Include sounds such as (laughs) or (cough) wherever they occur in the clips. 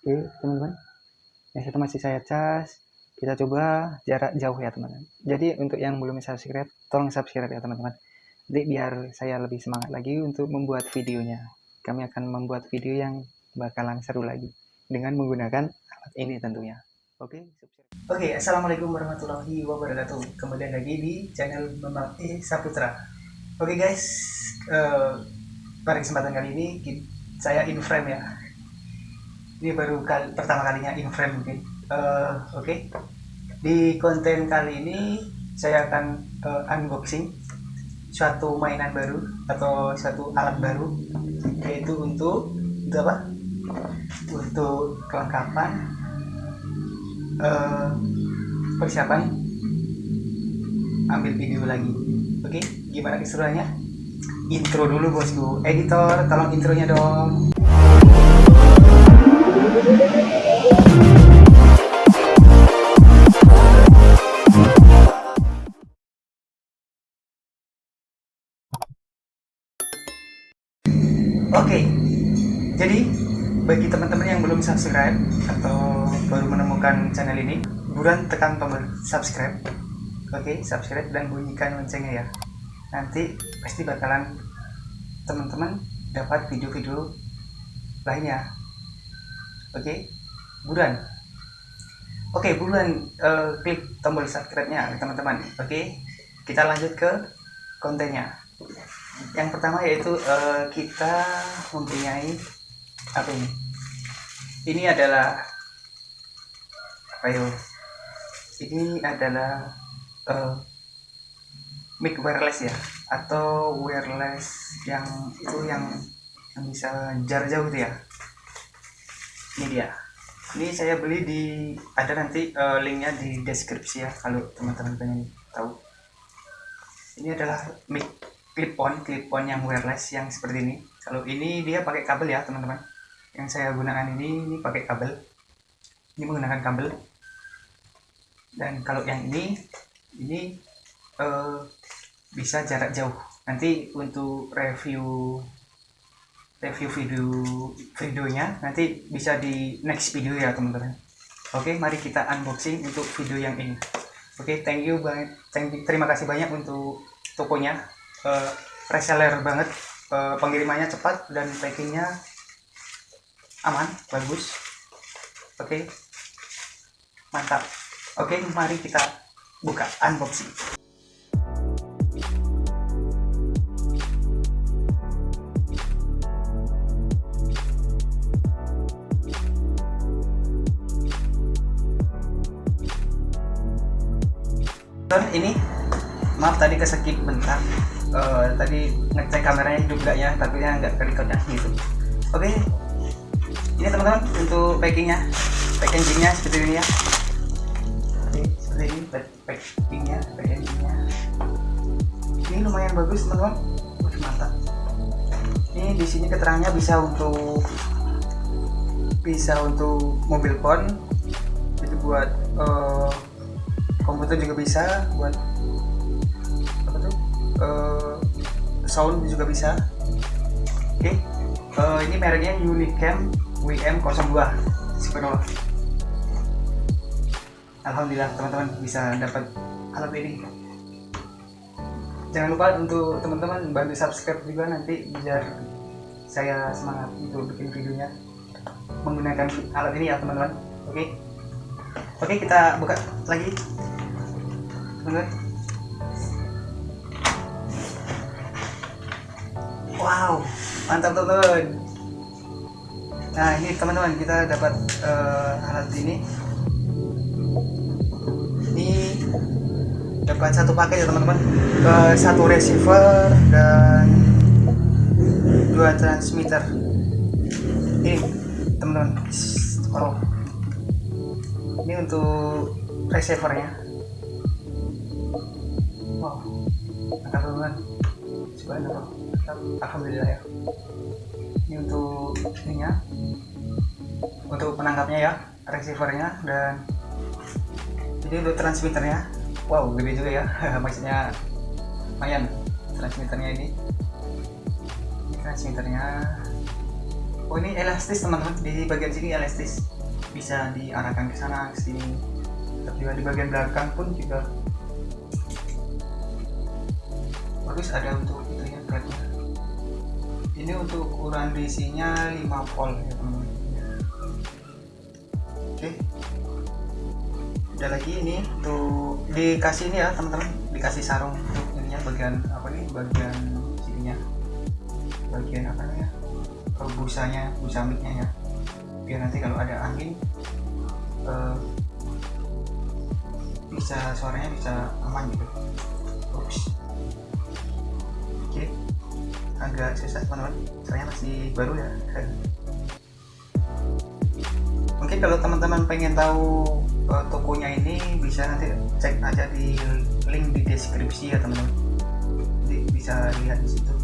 oke teman-teman. Yang satu masih saya cas. Kita coba jarak jauh ya teman-teman. Jadi untuk yang belum subscribe tolong subscribe ya teman-teman. Jadi biar saya lebih semangat lagi untuk membuat videonya. Kami akan membuat video yang bakalan seru lagi dengan menggunakan alat ini tentunya. Oke oke okay, assalamualaikum warahmatullahi wabarakatuh. Kembali lagi di channel Memang E Saputra. Oke guys uh, pada kesempatan kali ini saya in frame ya ini baru kali, pertama kalinya in frame mungkin uh, oke. Okay. di konten kali ini saya akan uh, unboxing suatu mainan baru atau suatu alat baru yaitu untuk untuk apa? Untuk kelengkapan uh, persiapan. Ambil video lagi oke? Okay? gimana keseruannya? Intro dulu bosku. Editor tolong intronya dong jadi bagi teman-teman yang belum subscribe atau baru menemukan channel ini, buruan tekan tombol subscribe. Oke, subscribe dan bunyikan loncengnya ya. Nanti pasti bakalan teman-teman dapat video-video lainnya. Oke, buruan. Oke, buruan uh, klik tombol subscribe-nya teman-teman. Oke, kita lanjut ke kontennya yang pertama yaitu uh, kita mempunyai apa ini? Ini adalah apa itu ini adalah uh, mic wireless ya? Atau wireless yang itu yang yang bisa jarak jauh itu ya? Ini dia. Ini saya beli di ada nanti uh, linknya di deskripsi ya kalau teman-teman pengen tahu. Ini adalah mic clip on clip on yang wireless yang seperti ini. Kalau ini dia pakai kabel ya teman-teman yang saya gunakan ini ini pakai kabel. Ini menggunakan kabel. Dan kalau yang ini ini uh, bisa jarak jauh. Nanti untuk review review video videonya nanti bisa di next video ya teman-teman. Oke mari kita unboxing untuk video yang ini. Oke thank you banget. Thank you, terima kasih banyak untuk tokonya. Uh, reseller banget. Uh, pengirimannya cepat dan packingnya aman bagus oke okay. mantap oke okay, mari kita buka unboxing ini maaf tadi kesekip bentar uh, tadi ngecek kameranya hidup gak ya tapi ya nggak kerekordnya gitu oke okay. Ini teman-teman untuk packingnya. Packagingnya seperti ini ya. Oke seperti ini packingnya packagingnya ini lumayan bagus teman-teman. Mantap. Ini di sini keterangannya bisa untuk bisa untuk mobil phone itu buat uh, komputer juga bisa buat uh, sound juga bisa. Oke okay. uh, ini mereknya Unicam WM02 sepenuh Alhamdulillah teman-teman bisa dapat alat ini. Jangan lupa untuk teman-teman bantu subscribe juga nanti biar saya semangat untuk bikin videonya menggunakan alat ini ya teman-teman. Oke? Okay? oke okay, kita buka lagi. Teman-teman. Wow mantap teman-teman nah ini teman-teman kita dapat uh, alat ini. Ini dapat satu paket ya teman-teman. Uh, satu receiver dan dua transmitter. Ini teman-teman. Oh ini untuk receivernya. Wow. Mantap teman-teman. Subhanallah alhamdulillah ya. Ini untuk ininya untuk penangkapnya ya receivernya dan jadi untuk transmitternya. Wow gede juga ya. (laughs) Maksudnya lumayan transmitternya ini. Ini transmitternya. Oh ini elastis teman-teman. Di bagian sini elastis. Bisa diarahkan ke sana ke sini. Tapi di bagian belakang pun juga. Bagus ada untuk itu ya beratnya. Ini untuk ukuran DC-nya 5 volt ya teman-teman ada lagi ini untuk dikasih ini ya teman-teman. Dikasih sarung untuk ininya bagian apa nih bagian sininya. Bagian apa namanya? Busanya busa micnya ya. Biar nanti kalau ada angin uh, bisa suaranya bisa aman gitu. Oke. Agak susah teman-teman. Saya masih baru ya. Mungkin kalau teman-teman pengen tahu uh, tokonya ini bisa nanti cek aja di link di deskripsi ya teman-teman. Bisa lihat di situ.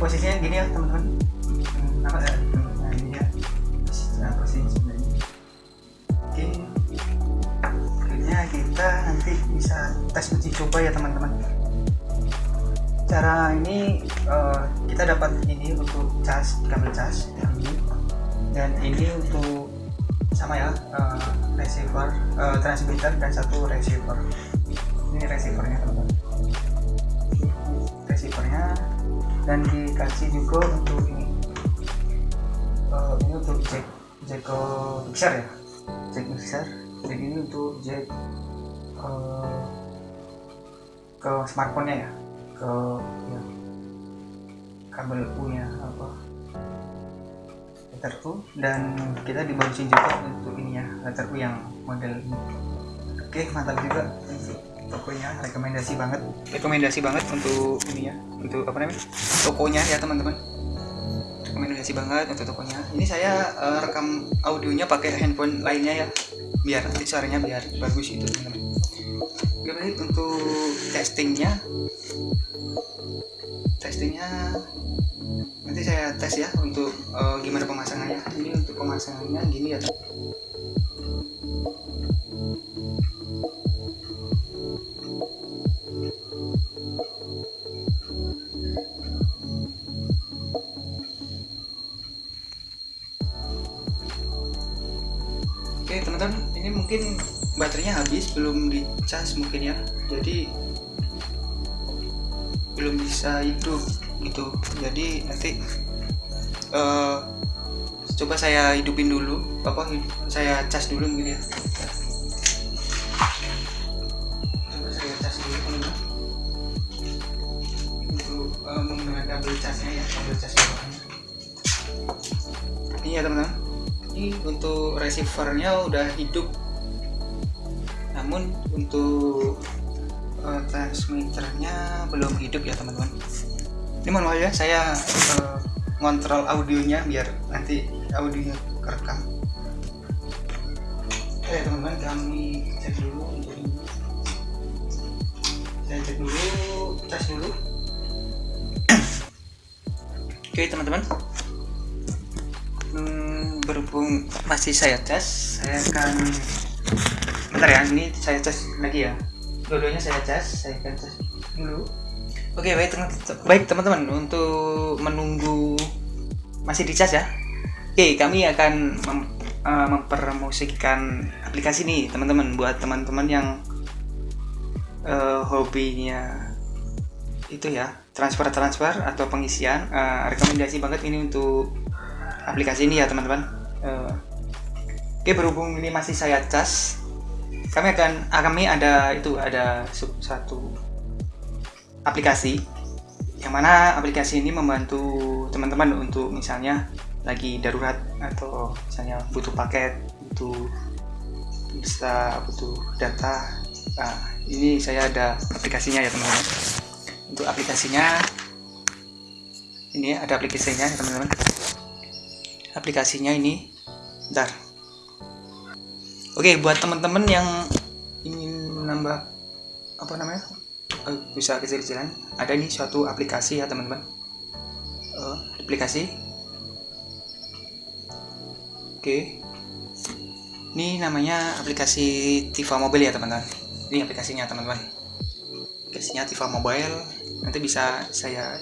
Posisinya gini ya teman-teman bisa tes uji coba ya teman-teman. Cara ini uh, kita dapat ini untuk cas kabel cas dan ini untuk sama ya uh, receiver uh, transmitter dan satu receiver. Ini receivernya teman-teman. Receivernya. Dan dikasih juga untuk ini. Uh, ini untuk jack jack mixer ya. Jack mixer dan ini untuk jack ke smartphone nya ya? Ke ya, kabel U nya apa? Letter U dan kita dibonusin juga untuk ini ya letter U yang model ini. Oke mantap juga. Tokonya rekomendasi banget. Rekomendasi banget untuk ini ya untuk apa namanya? Tokonya ya teman-teman. Rekomendasi banget untuk tokonya. Ini saya uh, rekam audionya pakai handphone lainnya ya biar suaranya biar bagus itu teman-teman baik untuk testingnya. Testingnya nanti saya tes ya untuk uh, gimana pemasangannya. Ini untuk pemasangannya gini ya Oke teman-teman ini mungkin baterainya habis belum dicas mungkin ya. Jadi belum bisa hidup gitu. Jadi nanti uh, coba saya hidupin dulu apa saya cas dulu mungkin ya. Coba saya cas dulu untuk uh, menggunakan kabel casnya ya kabel cas ini ya teman-teman. Ini untuk receivernya udah hidup namun untuk uh, transmitternya belum hidup ya teman-teman. Ini mohon maaf ya saya uh, audionya biar nanti audionya kerekam. Oke teman-teman kami cek dulu saya cek dulu cas dulu. Oke teman-teman. Hmm, berhubung masih saya tes saya akan bentar ya ini saya tes lagi ya. Dua-duanya saya tes saya akan tes dulu. Oke baik teman baik teman-teman. Untuk menunggu masih dicas ya? Oke kami akan mem, uh, mempromosikan aplikasi ini teman-teman buat teman-teman yang uh, hobinya itu ya transfer transfer atau pengisian. Uh, rekomendasi banget ini untuk aplikasi ini ya teman-teman. Uh, oke berhubung ini masih saya cas kami akan ah, kami ada itu ada satu aplikasi yang mana aplikasi ini membantu teman-teman untuk misalnya lagi darurat atau misalnya butuh paket butuh bisa butuh data. Nah, ini saya ada aplikasinya ya teman-teman. Untuk aplikasinya ini ada aplikasinya ya teman-teman. Aplikasinya ini bentar oke buat teman-teman yang ingin menambah apa namanya uh, bisa kecil-kecilan ada nih suatu aplikasi ya teman-teman. Uh, aplikasi. Oke. Ini namanya aplikasi Tifa Mobile ya teman-teman. Ini aplikasinya teman-teman. Aplikasinya Tifa Mobile. Nanti bisa saya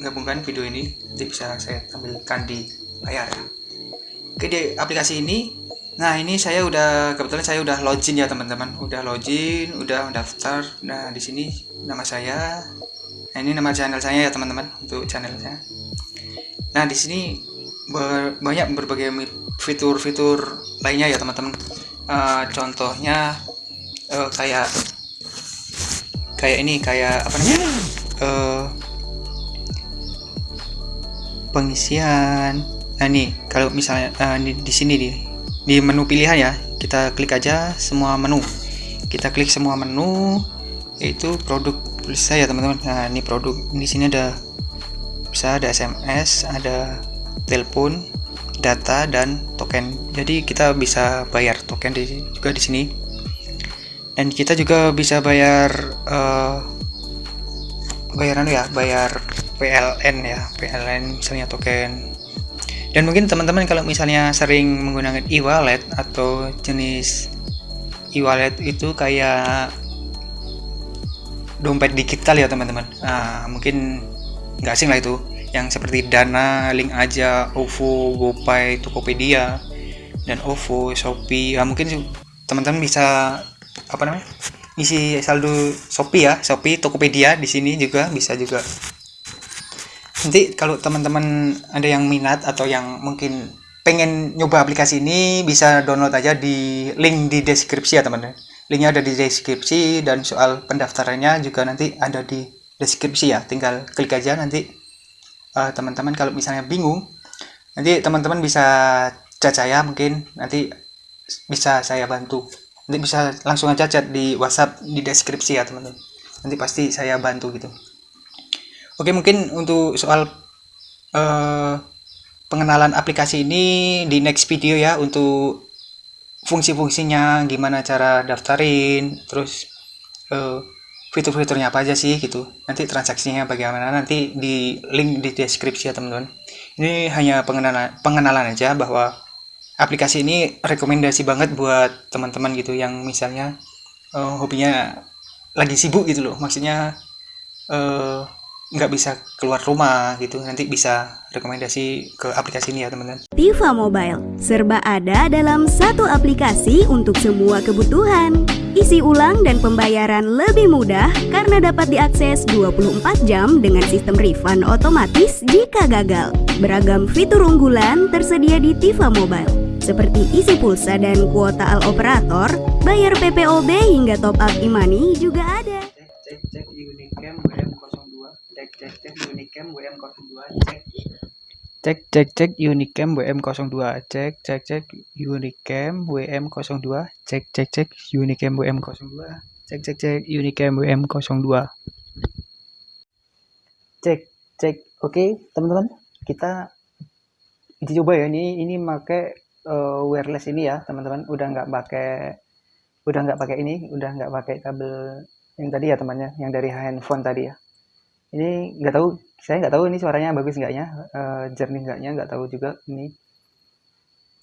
gabungkan video ini. Nanti bisa saya tampilkan di layar. Ya oke di aplikasi ini nah ini saya udah kebetulan saya udah login ya teman-teman. Udah login udah mendaftar nah di sini nama saya. Nah ini nama channel saya ya teman-teman untuk channel saya. Nah di sini ber, banyak berbagai fitur-fitur lainnya ya teman-teman. Uh, contohnya uh, kayak kayak ini kayak apa namanya? Uh, pengisian. Nah nih kalau misalnya uh, di, di sini di di menu pilihan ya kita klik aja semua menu. Kita klik semua menu itu produk bisa ya teman-teman. Nah ini produk di sini ada bisa ada SMS ada telepon data dan token. Jadi kita bisa bayar token di, juga di sini. Dan kita juga bisa bayar uh, bayaran ya bayar PLN ya PLN misalnya token dan mungkin teman-teman kalau misalnya sering menggunakan e-wallet atau jenis e-wallet itu kayak dompet digital ya teman-teman nah mungkin nggak asing lah itu yang seperti Dana, Link Aja, OVO, GoPay, Tokopedia, dan OVO, Shopee. Ya, mungkin teman-teman bisa apa namanya? isi saldo Shopee ya, Shopee, Tokopedia di sini juga bisa juga. Nanti kalau teman-teman ada yang minat atau yang mungkin pengen nyoba aplikasi ini bisa download aja di link di deskripsi ya teman-teman. Linknya ada di deskripsi dan soal pendaftarannya juga nanti ada di deskripsi ya. Tinggal klik aja nanti. Eh, teman-teman uh, kalau misalnya bingung nanti teman-teman bisa chat saya mungkin. Nanti bisa saya bantu. Nanti bisa langsung aja chat di WhatsApp di deskripsi ya teman-teman. Nanti pasti saya bantu gitu oke mungkin untuk soal uh, pengenalan aplikasi ini di next video ya untuk fungsi-fungsinya gimana cara daftarin terus uh, fitur-fiturnya apa aja sih gitu. Nanti transaksinya bagaimana nanti di link di deskripsi ya teman-teman. Ini hanya pengenalan pengenalan aja bahwa aplikasi ini rekomendasi banget buat teman-teman gitu yang misalnya uh, hobinya lagi sibuk gitu loh. Maksudnya uh, nggak bisa keluar rumah gitu. Nanti bisa rekomendasi ke aplikasi ini ya teman-teman. Tifa Mobile serba ada dalam satu aplikasi untuk semua kebutuhan. Isi ulang dan pembayaran lebih mudah karena dapat diakses 24 jam dengan sistem refund otomatis jika gagal. Beragam fitur unggulan tersedia di Tifa Mobile seperti isi pulsa dan kuota al operator bayar PPOB hingga top up imani juga ada cek cek Unicam cek cek cek Unicam WM02 cek. Cek cek cek Unicam WM02 cek cek cek Unicam WM02 cek cek cek Unicam WM02 cek cek cek Unicam WM02 cek cek oke okay, teman-teman kita dicoba ya ini ini pakai uh, wireless ini ya teman-teman udah nggak pakai udah nggak pakai ini udah nggak pakai kabel yang tadi ya temannya yang dari handphone tadi ya ini nggak tahu saya nggak tahu ini suaranya bagus nggaknya uh, jernih nggaknya nggak tahu juga ini.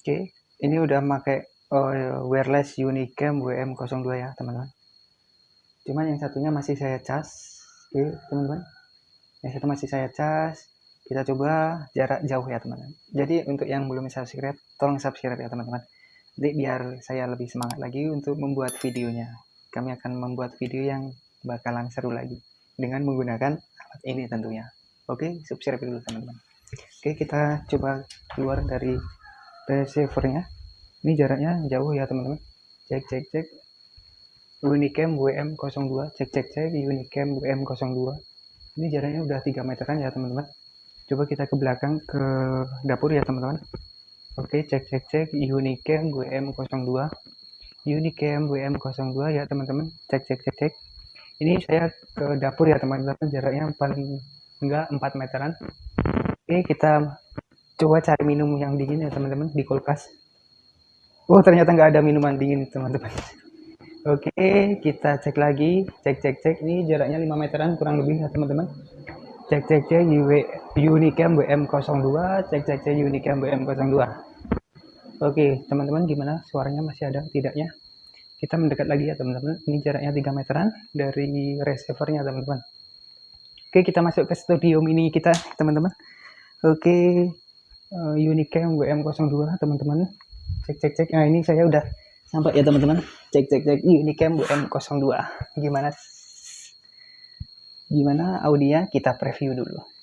Oke okay. ini udah pakai uh, wireless Unicam WM02 ya teman-teman. Cuman yang satunya masih saya cas. Oke okay, teman-teman. Yang satu masih saya cas. Kita coba jarak jauh ya teman-teman. Jadi untuk yang belum subscribe tolong subscribe ya teman-teman. Jadi biar saya lebih semangat lagi untuk membuat videonya. Kami akan membuat video yang bakalan seru lagi dengan menggunakan ini tentunya. Oke subscribe dulu teman-teman. Oke kita coba keluar dari receivernya. Ini jaraknya jauh ya teman-teman. Cek cek cek. Unicam WM02 cek cek cek. Unicam WM02 ini jaraknya udah 3 meteran ya teman-teman. Coba kita ke belakang ke dapur ya teman-teman. Oke cek cek cek. Unicam WM02 Unicam WM02 ya teman-teman. Cek cek cek cek ini saya ke dapur ya teman-teman. Jaraknya paling enggak 4 meteran. Oke kita coba cari minum yang dingin ya teman-teman di kulkas. Oh ternyata nggak ada minuman dingin teman-teman. Oke kita cek lagi. Cek cek cek. Ini jaraknya 5 meteran kurang lebih ya teman-teman. Cek cek cek. Unicam WM02 cek cek cek. Unicam WM02 Oke, teman-teman gimana? Suaranya masih ada tidaknya? Kita mendekat lagi ya teman-teman. Ini jaraknya 3 meteran dari receivernya teman-teman. Oke, kita masuk ke studio mini kita teman-teman. Oke, uh, Unicam WM02 teman-teman. Cek cek cek. Nah, ini saya udah sampai ya teman-teman. Cek cek cek Unicam WM02. Gimana? Gimana audionya? Kita preview dulu.